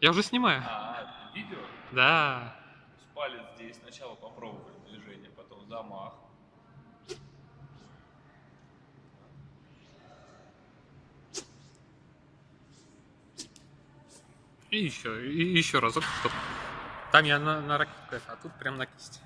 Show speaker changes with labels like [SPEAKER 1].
[SPEAKER 1] Я уже снимаю.
[SPEAKER 2] А, видео?
[SPEAKER 1] Да.
[SPEAKER 2] Палец здесь. Сначала попробовали движение, потом замах.
[SPEAKER 1] И еще, и еще разок, стоп. Там я на, на ракетку, а тут прям на кисти.